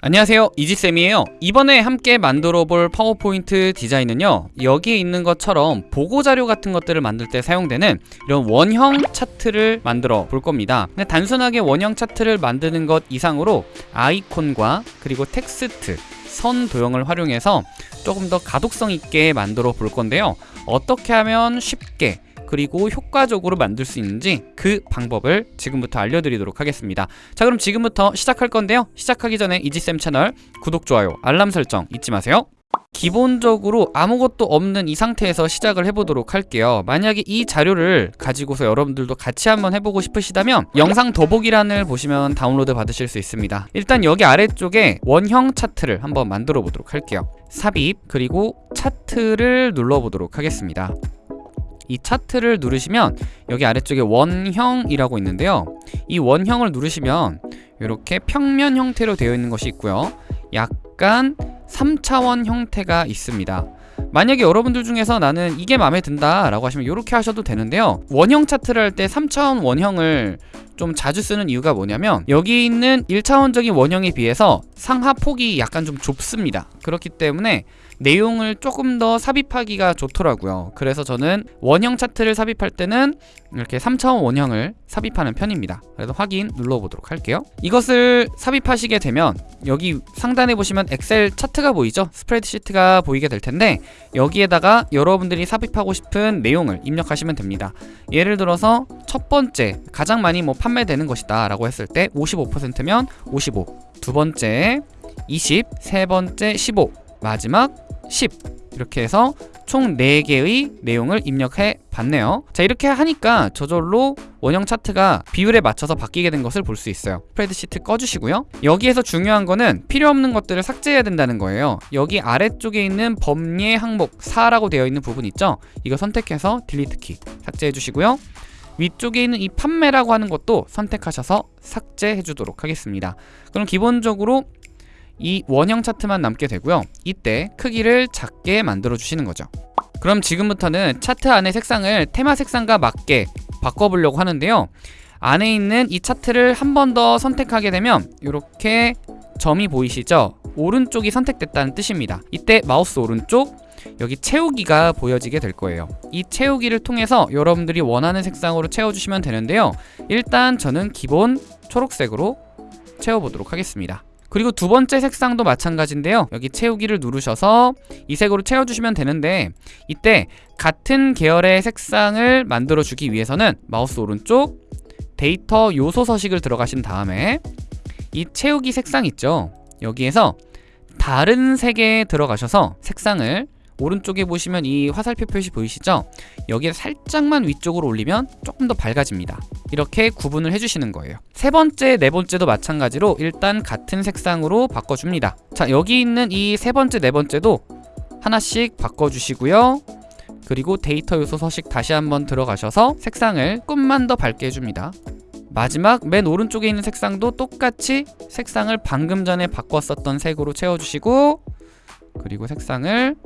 안녕하세요. 이지쌤이에요. 이번에 함께 만들어 볼 파워포인트 디자인은요 여기에 있는 것처럼 보고자료 같은 것들을 만들 때 사용되는 이런 원형 차트를 만들어 볼 겁니다. 단순하게 원형 차트를 만드는 것 이상으로 아이콘과 그리고 텍스트 선 도형을 활용해서 조금 더 가독성 있게 만들어 볼 건데요. 어떻게 하면 쉽게 그리고 효과적으로 만들 수 있는지 그 방법을 지금부터 알려드리도록 하겠습니다. 자 그럼 지금부터 시작할 건데요. 시작하기 전에 이지쌤 채널 구독, 좋아요, 알람 설정 잊지 마세요. 기본적으로 아무것도 없는 이 상태에서 시작을 해보도록 할게요. 만약에 이 자료를 가지고서 여러분들도 같이 한번 해보고 싶으시다면 영상 더보기란을 보시면 다운로드 받으실 수 있습니다. 일단 여기 아래쪽에 원형 차트를 한번 만들어 보도록 할게요. 삽입 그리고 차트를 눌러보도록 하겠습니다 이 차트를 누르시면 여기 아래쪽에 원형이라고 있는데요. 이 원형을 누르시면 이렇게 평면 형태로 되어 있는 것이 있고요. 약간 3차원 형태가 있습니다. 만약에 여러분들 중에서 나는 이게 마음에 든다 라고 하시면 이렇게 하셔도 되는데요. 원형 차트를 할 때 3차원 원형을 좀 자주 쓰는 이유가 뭐냐면 여기 있는 1차원적인 원형에 비해서 상하 폭이 약간 좀 좁습니다. 그렇기 때문에 내용을 조금 더 삽입하기가 좋더라고요. 그래서 저는 원형 차트를 삽입할 때는 이렇게 3차원 원형을 삽입하는 편입니다. 그래서 확인 눌러보도록 할게요. 이것을 삽입하시게 되면 여기 상단에 보시면 엑셀 차트가 보이죠? 스프레드시트가 보이게 될 텐데 여기에다가 여러분들이 삽입하고 싶은 내용을 입력하시면 됩니다. 예를 들어서 첫 번째 가장 많이 뭐 판매되는 것이다 라고 했을 때 55%면 55 두 번째 20, 세 번째 15 마지막 10 이렇게 해서 총 4개의 내용을 입력해 봤네요. 자 이렇게 하니까 저절로 원형 차트가 비율에 맞춰서 바뀌게 된 것을 볼 수 있어요. 스프레드시트 꺼주시고요. 여기에서 중요한 거는 필요 없는 것들을 삭제해야 된다는 거예요. 여기 아래쪽에 있는 범례 항목 4라고 되어 있는 부분 있죠? 이거 선택해서 딜리트 키 삭제해 주시고요. 위쪽에 있는 이 판매라고 하는 것도 선택하셔서 삭제해 주도록 하겠습니다. 그럼 기본적으로 이 원형 차트만 남게 되고요. 이때 크기를 작게 만들어 주시는 거죠. 그럼 지금부터는 차트 안의 색상을 테마 색상과 맞게 바꿔보려고 하는데요. 안에 있는 이 차트를 한 번 더 선택하게 되면 이렇게 점이 보이시죠? 오른쪽이 선택됐다는 뜻입니다. 이때 마우스 오른쪽 여기 채우기가 보여지게 될 거예요. 이 채우기를 통해서 여러분들이 원하는 색상으로 채워주시면 되는데요. 일단 저는 기본 초록색으로 채워보도록 하겠습니다 그리고 두 번째 색상도 마찬가지인데요. 여기 채우기를 누르셔서 이 색으로 채워주시면 되는데 이때 같은 계열의 색상을 만들어 주기 위해서는 마우스 오른쪽 데이터 요소 서식을 들어가신 다음에 이 채우기 색상 있죠? 여기에서 다른 색에 들어가셔서 색상을 오른쪽에 보시면 이 화살표 표시 보이시죠? 여기에 살짝만 위쪽으로 올리면 조금 더 밝아집니다. 이렇게 구분을 해주시는 거예요. 세 번째, 네 번째도 마찬가지로 일단 같은 색상으로 바꿔줍니다. 자 여기 있는 이 세 번째, 네 번째도 하나씩 바꿔주시고요. 그리고 데이터 요소 서식 다시 한번 들어가셔서 색상을 조금만 더 밝게 해줍니다. 마지막 맨 오른쪽에 있는 색상도 똑같이 색상을 방금 전에 바꿨었던 색으로 채워주시고 그리고 색상을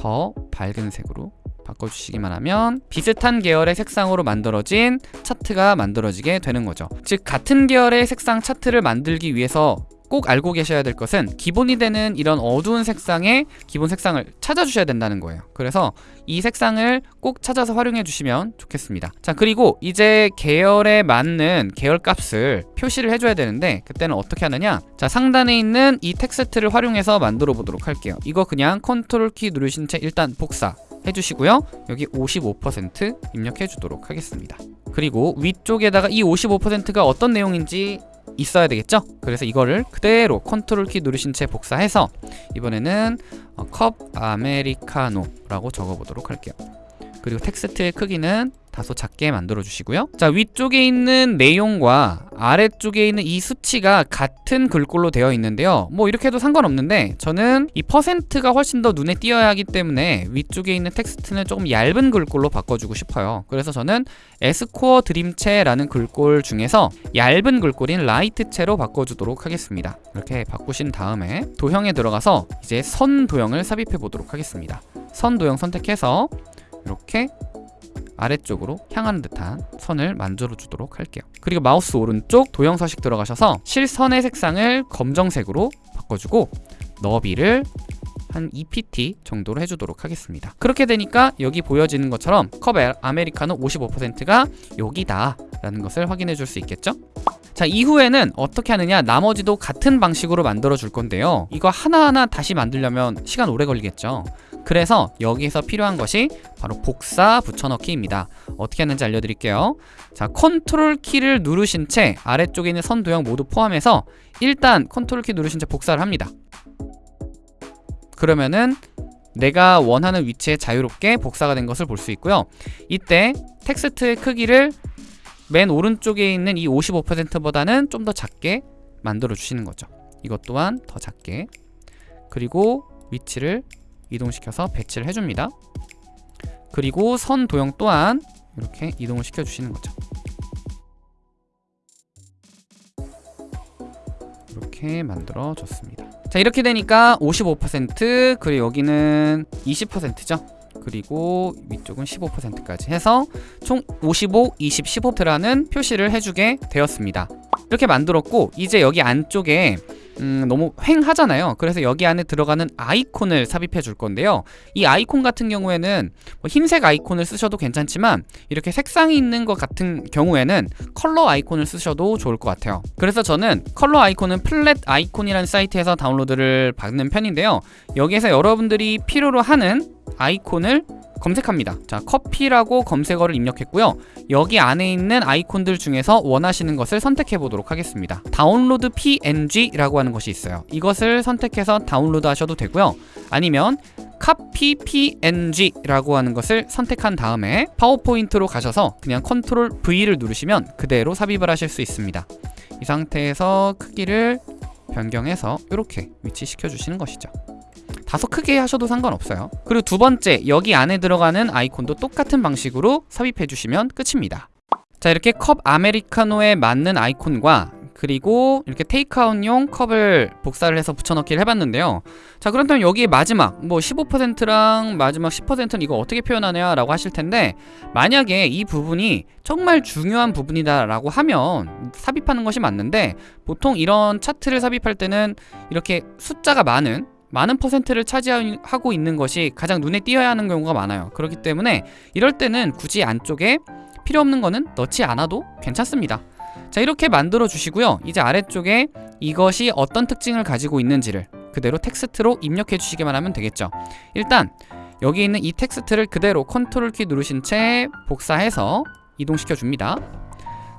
더 밝은 색으로 바꿔주시기만 하면 비슷한 계열의 색상으로 만들어진 차트가 만들어지게 되는 거죠. 즉 같은 계열의 색상 차트를 만들기 위해서 꼭 알고 계셔야 될 것은 기본이 되는 이런 어두운 색상의 기본 색상을 찾아주셔야 된다는 거예요. 그래서 이 색상을 꼭 찾아서 활용해 주시면 좋겠습니다. 자 그리고 이제 계열에 맞는 계열 값을 표시를 해줘야 되는데 그때는 어떻게 하느냐? 자 상단에 있는 이 텍스트를 활용해서 만들어 보도록 할게요. 이거 그냥 컨트롤 키 누르신 채 일단 복사 해주시고요. 여기 55% 입력해 주도록 하겠습니다. 그리고 위쪽에다가 이 55%가 어떤 내용인지 있어야 되겠죠? 그래서 이거를 그대로 컨트롤 키 누르신 채 복사해서 이번에는 어, 컵 아메리카노라고 적어보도록 할게요 그리고 텍스트의 크기는 다소 작게 만들어 주시고요. 자 위쪽에 있는 내용과 아래쪽에 있는 이 수치가 같은 글꼴로 되어 있는데요. 뭐 이렇게 해도 상관없는데 저는 이 퍼센트가 훨씬 더 눈에 띄어야 하기 때문에 위쪽에 있는 텍스트는 조금 얇은 글꼴로 바꿔주고 싶어요. 그래서 저는 에스코어 드림체라는 글꼴 중에서 얇은 글꼴인 라이트체로 바꿔주도록 하겠습니다. 이렇게 바꾸신 다음에 도형에 들어가서 이제 선 도형을 삽입해 보도록 하겠습니다. 선 도형 선택해서 이렇게 아래쪽으로 향하는 듯한 선을 만들어 주도록 할게요. 그리고 마우스 오른쪽 도형 서식 들어가셔서 실선의 색상을 검정색으로 바꿔주고 너비를 한 2pt 정도로 해주도록 하겠습니다. 그렇게 되니까 여기 보여지는 것처럼 컵 에- 아메리카노 55%가 여기다 라는 것을 확인해 줄 수 있겠죠? 자 이후에는 어떻게 하느냐? 나머지도 같은 방식으로 만들어 줄 건데요. 이거 하나하나 다시 만들려면 시간 오래 걸리겠죠 그래서 여기에서 필요한 것이 바로 복사 붙여넣기입니다. 어떻게 하는지 알려드릴게요. 자 컨트롤 키를 누르신 채 아래쪽에 있는 선 도형 모두 포함해서 일단 컨트롤 키 누르신 채 복사를 합니다. 그러면은 내가 원하는 위치에 자유롭게 복사가 된 것을 볼 수 있고요. 이때 텍스트의 크기를 맨 오른쪽에 있는 이 55%보다는 좀 더 작게 만들어 주시는 거죠. 이것 또한 더 작게. 그리고 위치를 이동시켜서 배치를 해줍니다. 그리고 선 도형 또한 이렇게 이동을 시켜 주시는 거죠. 이렇게 만들어 줬습니다. 자 이렇게 되니까 55% 그리고 여기는 20%죠? 그리고 위쪽은 15%까지 해서 총 55, 20, 15%라는 표시를 해주게 되었습니다. 이렇게 만들었고 이제 여기 안쪽에 음, 너무 횡하잖아요. 그래서 여기 안에 들어가는 아이콘을 삽입해 줄 건데요. 이 아이콘 같은 경우에는 뭐 흰색 아이콘을 쓰셔도 괜찮지만 이렇게 색상이 있는 것 같은 경우에는 컬러 아이콘을 쓰셔도 좋을 것 같아요. 그래서 저는 컬러 아이콘은 플랫 아이콘이라는 사이트에서 다운로드를 받는 편인데요. 여기에서 여러분들이 필요로 하는 아이콘을 검색합니다. 자 커피라고 검색어를 입력했고요. 여기 안에 있는 아이콘들 중에서 원하시는 것을 선택해 보도록 하겠습니다. Download png라고 하는 것이 있어요. 이것을 선택해서 다운로드 하셔도 되고요. 아니면 Copy png라고 하는 것을 선택한 다음에 파워포인트로 가셔서 그냥 컨트롤 V를 누르시면 그대로 삽입을 하실 수 있습니다. 이 상태에서 크기를 변경해서 이렇게 위치시켜 주시는 것이죠 다소 크게 하셔도 상관없어요. 그리고 두 번째 여기 안에 들어가는 아이콘도 똑같은 방식으로 삽입해 주시면 끝입니다. 자 이렇게 컵 아메리카노에 맞는 아이콘과 그리고 이렇게 테이크아웃용 컵을 복사를 해서 붙여넣기를 해봤는데요. 자 그렇다면 여기 마지막 뭐 15%랑 마지막 10%는 이거 어떻게 표현하냐 라고 하실 텐데 만약에 이 부분이 정말 중요한 부분이다 라고 하면 삽입하는 것이 맞는데 보통 이런 차트를 삽입할 때는 이렇게 숫자가 많은 많은 퍼센트를 차지하고 있는 것이 가장 눈에 띄어야 하는 경우가 많아요. 그렇기 때문에 이럴 때는 굳이 안쪽에 필요 없는 거는 넣지 않아도 괜찮습니다. 자 이렇게 만들어 주시고요. 이제 아래쪽에 이것이 어떤 특징을 가지고 있는지를 그대로 텍스트로 입력해 주시기만 하면 되겠죠. 일단 여기 있는 이 텍스트를 그대로 컨트롤 키 누르신 채 복사해서 이동시켜 줍니다.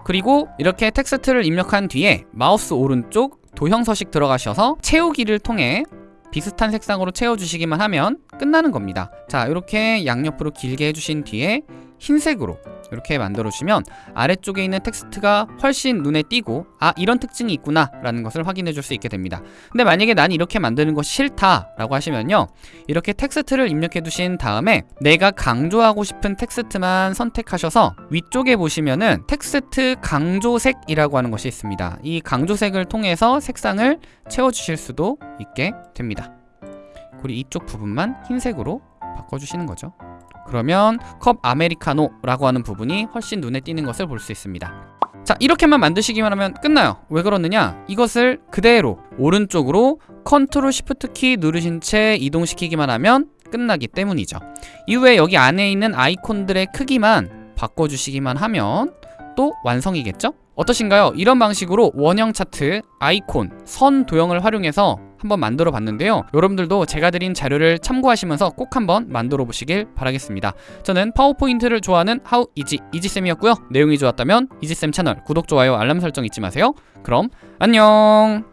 그리고 이렇게 텍스트를 입력한 뒤에 마우스 오른쪽 도형 서식 들어가셔서 채우기를 통해 비슷한 색상으로 채워주시기만 하면 끝나는 겁니다. 자 이렇게 양옆으로 길게 해주신 뒤에 흰색으로 이렇게 만들어 주시면 아래쪽에 있는 텍스트가 훨씬 눈에 띄고 아 이런 특징이 있구나 라는 것을 확인해 줄 수 있게 됩니다. 근데 만약에 난 이렇게 만드는 것이 싫다 라고 하시면요 이렇게 텍스트를 입력해 두신 다음에 내가 강조하고 싶은 텍스트만 선택하셔서 위쪽에 보시면은 텍스트 강조색이라고 하는 것이 있습니다. 이 강조색을 통해서 색상을 채워 주실 수도 있게 됩니다. 그리고 이쪽 부분만 흰색으로 바꿔주시는 거죠 그러면 컵 아메리카노라고 하는 부분이 훨씬 눈에 띄는 것을 볼 수 있습니다 자 이렇게만 만드시기만 하면 끝나요 왜 그러느냐 이것을 그대로 오른쪽으로 컨트롤 시프트 키 누르신 채 이동시키기만 하면 끝나기 때문이죠 이후에 여기 안에 있는 아이콘들의 크기만 바꿔주시기만 하면 또 완성이겠죠? 어떠신가요? 이런 방식으로 원형 차트, 아이콘, 선 도형을 활용해서 한번 만들어 봤는데요. 여러분들도 제가 드린 자료를 참고하시면서 꼭 한번 만들어 보시길 바라겠습니다. 저는 파워포인트를 좋아하는 하우 이지 이지쌤이었고요. 내용이 좋았다면 이지쌤 채널 구독, 좋아요, 알람 설정 잊지 마세요. 그럼 안녕